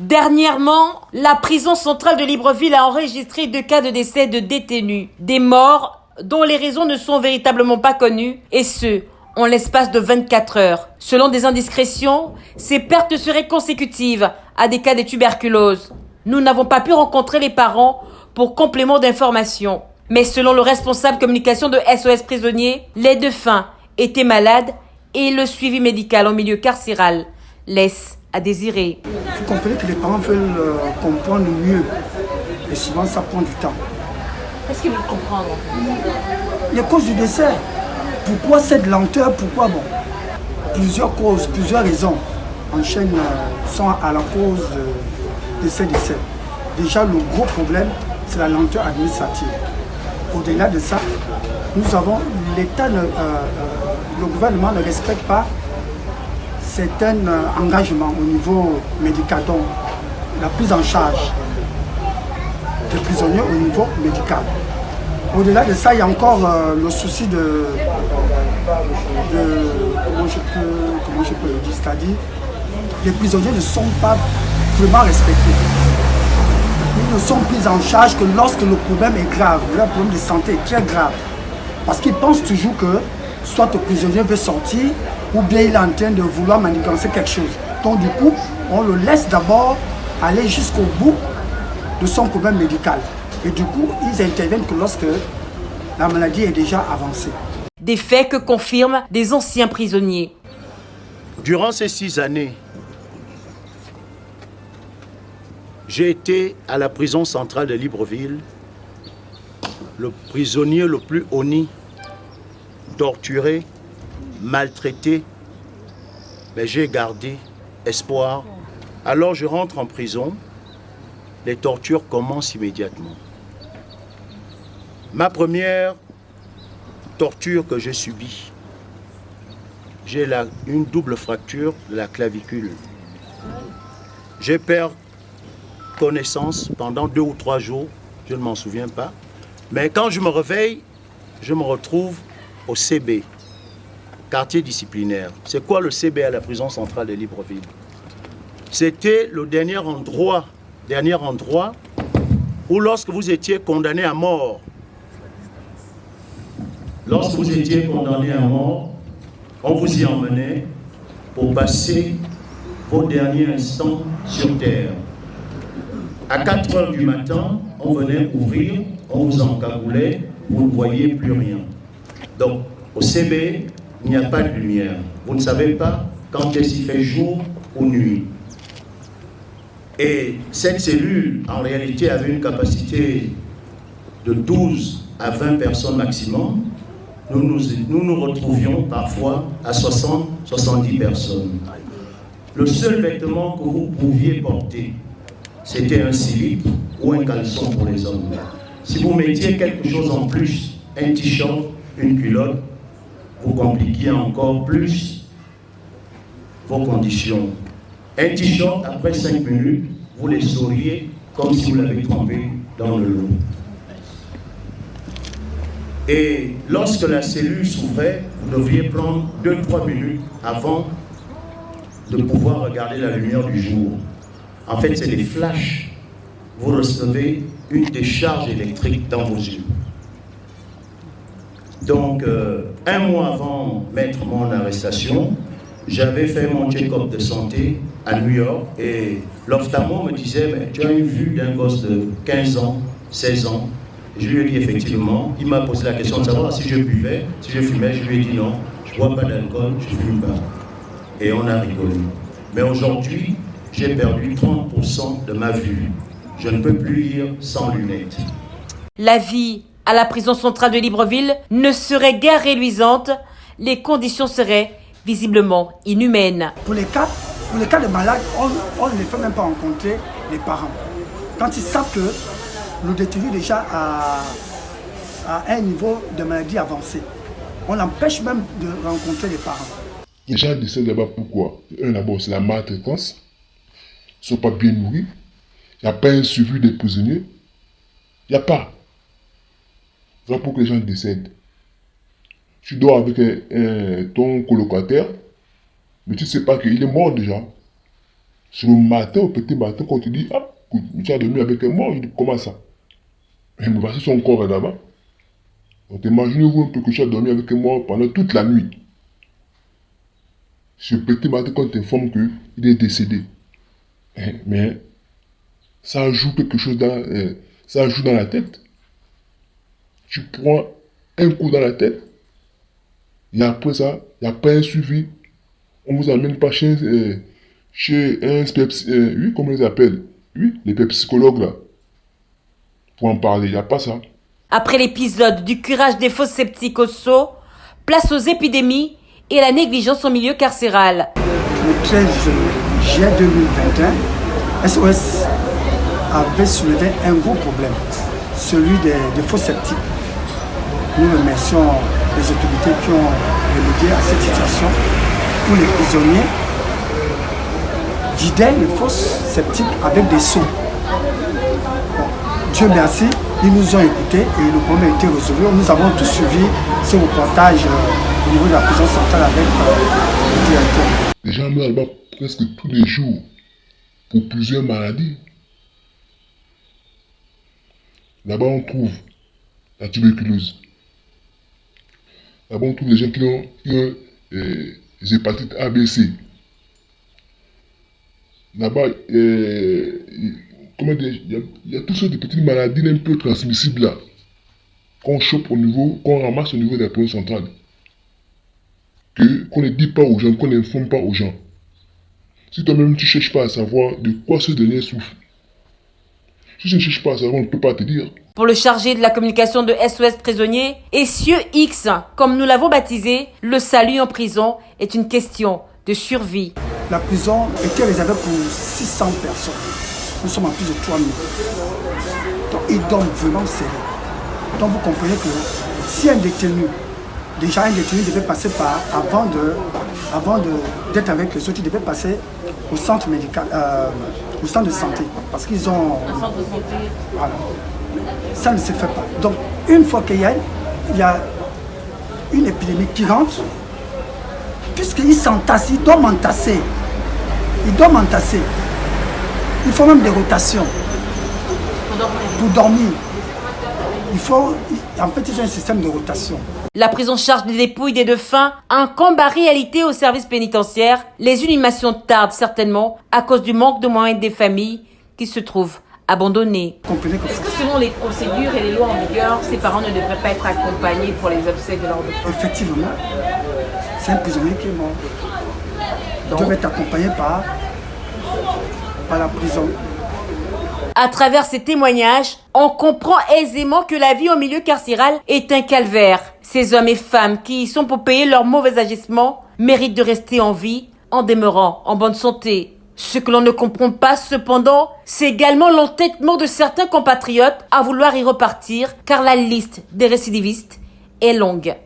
Dernièrement, la prison centrale de Libreville a enregistré deux cas de décès de détenus, des morts dont les raisons ne sont véritablement pas connues, et ce, en l'espace de 24 heures. Selon des indiscrétions, ces pertes seraient consécutives à des cas de tuberculose. Nous n'avons pas pu rencontrer les parents pour complément d'information. Mais selon le responsable communication de SOS Prisonniers, les défunts étaient malades et le suivi médical en milieu carcéral laisse à désirer. Vous comprenez que les parents veulent euh, comprendre mieux. Et souvent, ça prend du temps. Qu'est-ce qu'ils veulent comprendre Les causes du décès. Pourquoi cette lenteur? Pourquoi bon? Plusieurs causes, plusieurs raisons enchaînent, euh, sont à la cause de ces décès. Déjà, le gros problème, c'est la lenteur administrative. Au-delà de ça, nous avons l'État, euh, le gouvernement ne respecte pas certains engagements au niveau médical, donc la prise en charge des prisonniers au niveau médical. Au-delà de ça, il y a encore euh, le souci de, comment, je peux, comment je peux le dire, c'est-à-dire les prisonniers ne sont pas vraiment respectés. Ils ne sont pris en charge que lorsque le problème est grave, le problème de santé est très grave. Parce qu'ils pensent toujours que soit le prisonnier veut sortir ou bien il est en train de vouloir manigancer quelque chose. Donc du coup, on le laisse d'abord aller jusqu'au bout de son problème médical. Et du coup, ils interviennent que lorsque la maladie est déjà avancée. Des faits que confirment des anciens prisonniers. Durant ces six années, j'ai été à la prison centrale de Libreville, le prisonnier le plus honni, torturé, maltraité, mais j'ai gardé espoir. Alors je rentre en prison, les tortures commencent immédiatement. Ma première torture que j'ai subie, j'ai une double fracture de la clavicule. J'ai perdu connaissance pendant deux ou trois jours, je ne m'en souviens pas. Mais quand je me réveille, je me retrouve au CB, quartier disciplinaire. C'est quoi le CB à la prison centrale de Libreville? C'était le dernier endroit, dernier endroit où lorsque vous étiez condamné à mort, lorsque vous étiez condamné à mort, on vous y emmenait pour passer vos derniers instants sur terre. À 4 heures du matin, on venait ouvrir, on vous encagoulait, vous ne voyez plus rien. Donc, au CB, il n'y a pas de lumière. Vous ne savez pas quand est-ce qu'il fait jour ou nuit. Et cette cellule, en réalité, avait une capacité de 12 à 20 personnes maximum. Nous nous, nous, nous retrouvions parfois à 60, 70 personnes. Le seul vêtement que vous pouviez porter, c'était un slip ou un caleçon pour les hommes. Si vous mettiez quelque chose en plus, un t-shirt, une culotte, vous compliquiez encore plus vos conditions. Un t-shirt, après 5 minutes, vous les sauriez comme si vous l'avez trempé dans le lot. Et lorsque la cellule s'ouvrait, vous devriez prendre 2-3 minutes avant de pouvoir regarder la lumière du jour. En fait, c'est des flashs. Vous recevez une décharge électrique dans vos yeux. Donc, euh, un mois avant mettre mon arrestation, j'avais fait mon check-up de santé à New York et l'ophtalmo me disait mais tu as une vue d'un gosse de 15 ans, 16 ans. Je lui ai dit effectivement, il m'a posé la question de savoir si je buvais, si je fumais, je lui ai dit non, je ne bois pas d'alcool, je ne fume pas. Et on a rigolé. Mais aujourd'hui, j'ai perdu 30% de ma vue. Je ne peux plus lire sans lunettes. La vie à la prison centrale de Libreville ne serait guère réluisante, les conditions seraient visiblement inhumaines. Pour les cas, pour les cas de malades, on, ne les fait même pas rencontrer les parents. Quand ils savent que le détenu déjà a, un niveau de maladie avancé, on empêche même de rencontrer les parents. Les gens décèdent là-bas pourquoi Un d'abord, c'est la maltraitance. Ils ne sont pas bien nourris. Il n'y a pas un suivi des prisonniers. Il n'y a pas. Pour que les gens décèdent. Tu dors avec ton colocataire, mais tu ne sais pas qu'il est mort déjà. C'est le matin, au petit matin, quand tu dis, ah, tu as dormi avec un mort, il dit, comment ça? Mais voici son corps là-bas. Donc imaginez-vous un peu que tu as dormi avec un mort pendant toute la nuit. Ce petit matin, quand tu informes qu'il est décédé. Eh, mais ça joue quelque chose dans, eh, ça joue dans la tête. Tu prends un coup dans la tête, et après ça, il n'y a pas un suivi. On ne vous amène pas chez, euh, chez un euh, oui, comment ils appellent? Oui, les psychologues là. Pour en parler, il n'y a pas ça. Après l'épisode du curage des fausses sceptiques au saut, place aux épidémies et la négligence au milieu carcéral. Le 13 juillet 2021, SOS avait soulevé un gros problème, celui des, des faux sceptiques. Nous remercions les autorités qui ont remédié à cette situation où les prisonniers vidaient les fosses sceptiques avec des seaux. Dieu merci, ils nous ont écoutés et le problème a été résolu. Nous avons tous suivi ce reportage euh, au niveau de la prison centrale avec euh, le directeur. Les gens meurent là-bas presque tous les jours pour plusieurs maladies. Là-bas, on trouve la tuberculose, D'abord, tous les gens qui ont, euh, les hépatites A, B, C. Là-bas, dire, il y, a toutes sortes de petites maladies un peu transmissibles là, qu'on chope au niveau, qu'on ramasse au niveau de la province centrale. Que, qu'on ne dit pas aux gens, qu'on n'informe pas aux gens. Si toi-même tu ne cherches pas à savoir de quoi ce dernier souffre, si tu ne cherches pas à savoir, on ne peut pas te dire. Pour le chargé de la communication de SOS Prisonnier, Essieux X, comme nous l'avons baptisé, le salut en prison est une question de survie. La prison était réservée pour 600 personnes. Nous sommes à plus de 3000. Donc ils dorment vraiment serrés. Donc vous comprenez que si un détenu, déjà un détenu devait passer par, avant de, avant d'être avec les autres, il devait passer au centre médical, euh, au centre de santé, parce qu'ils ont... Un centre de santé. Voilà ça ne se fait pas. Donc, une fois qu'il y a, il y a une épidémie qui rentre, puisqu'ils s'entassent, ils doivent entasser. Ils doivent entasser. Il faut même des rotations pour dormir. Il faut, en fait, ils ont un système de rotation. La prise en charge des dépouilles des défunts incombe à réalité au service pénitentiaire. Les inhumations tardent certainement à cause du manque de moyens des familles qui se trouvent abandonné. Est-ce que selon les procédures et les lois en vigueur, ces parents ne devraient pas être accompagnés pour les obsèques de leur défunt Effectivement. C'est un prisonnier qui est mort. Ils doivent être accompagnés par, par la prison. À travers ces témoignages, on comprend aisément que la vie au milieu carcéral est un calvaire. Ces hommes et femmes qui y sont pour payer leurs mauvais agissements méritent de rester en vie en demeurant en bonne santé. Ce que l'on ne comprend pas cependant, c'est également l'entêtement de certains compatriotes à vouloir y repartir car la liste des récidivistes est longue.